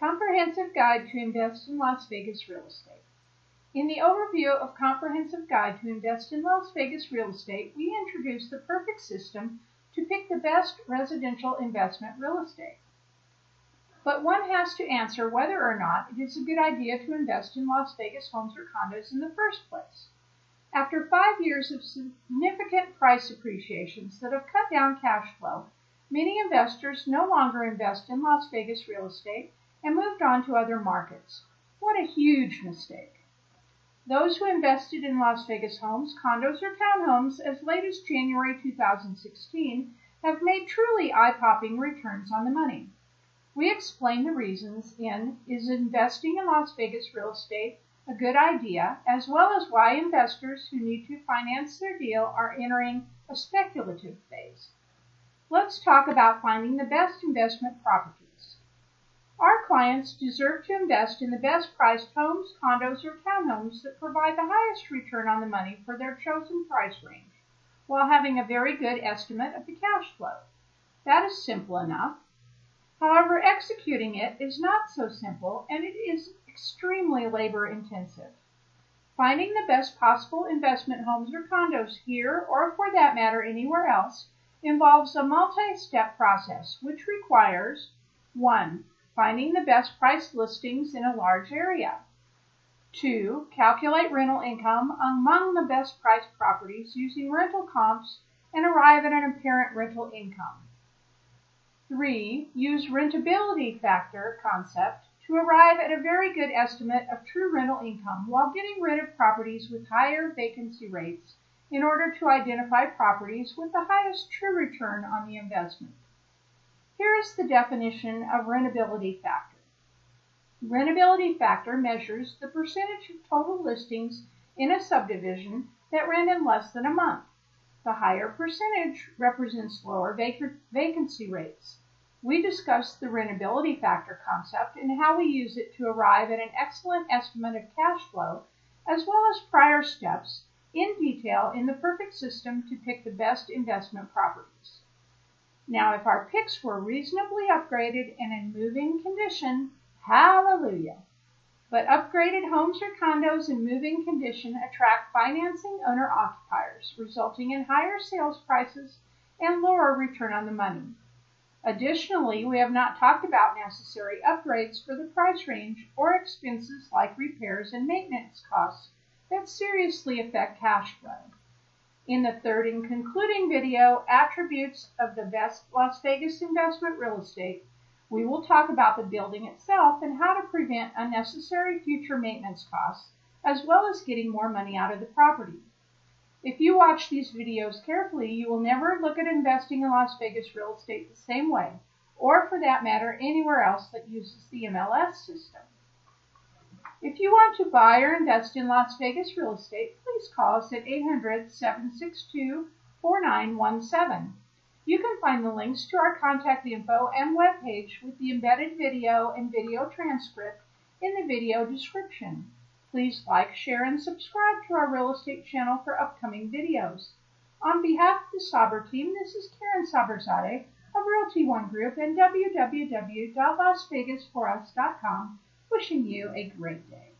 Comprehensive Guide to Invest in Las Vegas Real Estate. In the overview of Comprehensive Guide to Invest in Las Vegas Real Estate, we introduce the perfect system to pick the best residential investment real estate. But one has to answer whether or not it is a good idea to invest in Las Vegas homes or condos in the first place. After five years of significant price appreciations that have cut down cash flow, many investors no longer invest in Las Vegas real estate and moved on to other markets. What a huge mistake. Those who invested in Las Vegas homes, condos, or townhomes as late as January 2016 have made truly eye-popping returns on the money. We explain the reasons in Is Investing in Las Vegas Real Estate a Good Idea, as well as why investors who need to finance their deal are entering a speculative phase. Let's talk about finding the best investment properties. Our clients deserve to invest in the best priced homes, condos, or townhomes that provide the highest return on the money for their chosen price range, while having a very good estimate of the cash flow. That is simple enough. However, executing it is not so simple and it is extremely labor intensive. Finding the best possible investment homes or condos here, or for that matter anywhere else, involves a multi-step process which requires 1. Finding the best price listings in a large area. 2. Calculate rental income among the best priced properties using rental comps and arrive at an apparent rental income. 3. Use rentability factor concept to arrive at a very good estimate of true rental income while getting rid of properties with higher vacancy rates in order to identify properties with the highest true return on the investment. Here is the definition of rentability factor. Rentability factor measures the percentage of total listings in a subdivision that rent in less than a month. The higher percentage represents lower vac vacancy rates. We discussed the rentability factor concept and how we use it to arrive at an excellent estimate of cash flow, as well as prior steps, in detail in the perfect system to pick the best investment properties. Now, if our picks were reasonably upgraded and in moving condition, hallelujah! But upgraded homes or condos in moving condition attract financing owner occupiers, resulting in higher sales prices and lower return on the money. Additionally, we have not talked about necessary upgrades for the price range or expenses like repairs and maintenance costs that seriously affect cash flow. In the third and concluding video, Attributes of the Best Las Vegas Investment Real Estate, we will talk about the building itself and how to prevent unnecessary future maintenance costs, as well as getting more money out of the property. If you watch these videos carefully, you will never look at investing in Las Vegas real estate the same way, or for that matter, anywhere else that uses the MLS system. If you want to buy or invest in Las Vegas real estate, please call us at 800 762 4917. You can find the links to our contact info and webpage with the embedded video and video transcript in the video description. Please like, share, and subscribe to our real estate channel for upcoming videos. On behalf of the Saber team, this is Karen Saberzadeh of Realty One Group and www.lasvegasforus.com wishing you a great day.